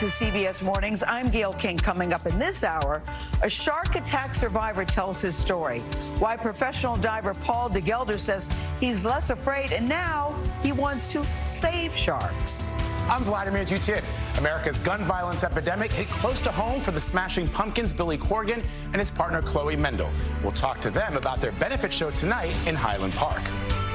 to CBS Mornings. I'm Gayle King. Coming up in this hour, a shark attack survivor tells his story. Why professional diver Paul DeGelder says he's less afraid and now he wants to save sharks. I'm Vladimir Duthiers. America's gun violence epidemic hit close to home for the Smashing Pumpkins' Billy Corgan and his partner Chloe Mendel. We'll talk to them about their benefit show tonight in Highland Park.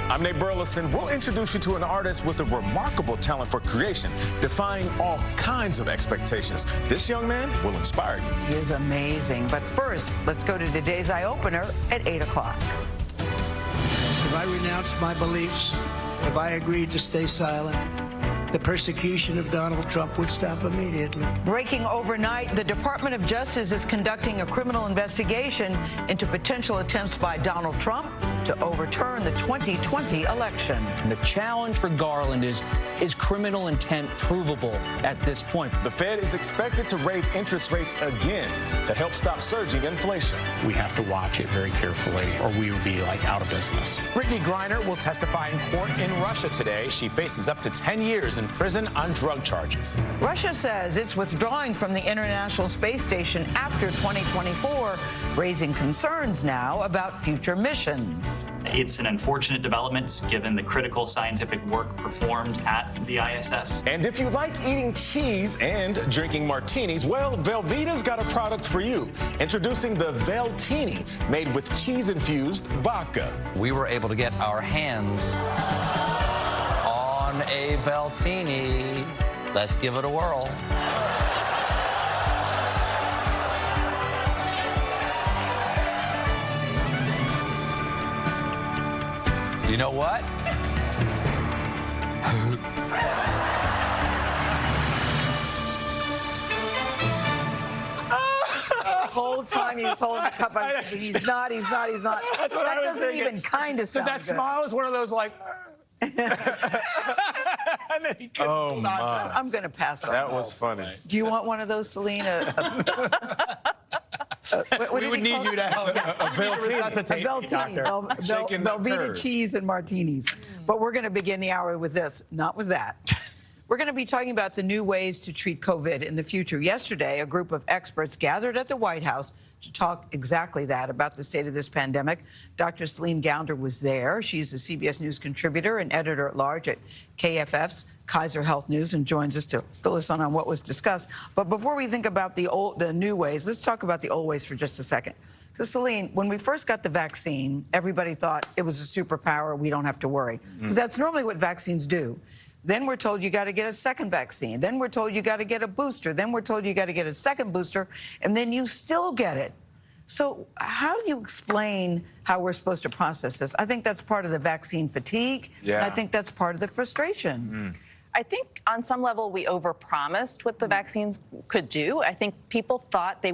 I'm Nate Burleson. We'll introduce you to an artist with a remarkable talent for creation, defying all kinds of expectations. This young man will inspire you. He is amazing. But first, let's go to today's eye opener at 8 o'clock. Have I renounced my beliefs? Have I agreed to stay silent? The persecution of Donald Trump would stop immediately. Breaking overnight, the Department of Justice is conducting a criminal investigation into potential attempts by Donald Trump to overturn the 2020 election. And the challenge for Garland is, is criminal intent provable at this point? The Fed is expected to raise interest rates again to help stop surging inflation. We have to watch it very carefully or we will be like out of business. Brittney Griner will testify in court in Russia today. She faces up to 10 years in prison on drug charges. Russia says it's withdrawing from the International Space Station after 2024, raising concerns now about future missions. It's an unfortunate development given the critical scientific work performed at the ISS. And if you like eating cheese and drinking martinis, well, Velveeta's got a product for you. Introducing the Veltini, made with cheese-infused vodka. We were able to get our hands on a Veltini. Let's give it a whirl. You know what? The whole time he's holding the cup, I'm thinking, he's not, he's not, he's not. That's what that I doesn't thinking. even kind of So that good. smile is one of those like. And then he Oh, hold on to my. I'm going to pass on That was funny. Do you want one of those, Selena? Uh, what, what We would need you it? to have oh, a, a Veltini. A Veltini, Vel, Vel, Shaking that Velveeta cheese and martinis. But we're going to begin the hour with this, not with that. We're going to be talking about the new ways to treat COVID in the future. Yesterday, a group of experts gathered at the White House to talk exactly that about the state of this pandemic. Dr. Celine Gounder was there. She's a CBS News contributor and editor at large at KFF's Kaiser Health News and joins us to fill us in on what was discussed. But before we think about the old, the new ways, let's talk about the old ways for just a second. Because Celine, when we first got the vaccine, everybody thought it was a superpower. We don't have to worry mm-hmm. because that's normally what vaccines do. Then we're told you got to get a second vaccine. Then we're told you got to get a booster. Then we're told you got to get a second booster, and then you still get it. So how do you explain how we're supposed to process this? I think that's part of the vaccine fatigue. and Yeah. I think that's part of the frustration. Mm. I think on some level we overpromised what the mm. vaccines could do. I think people thought they would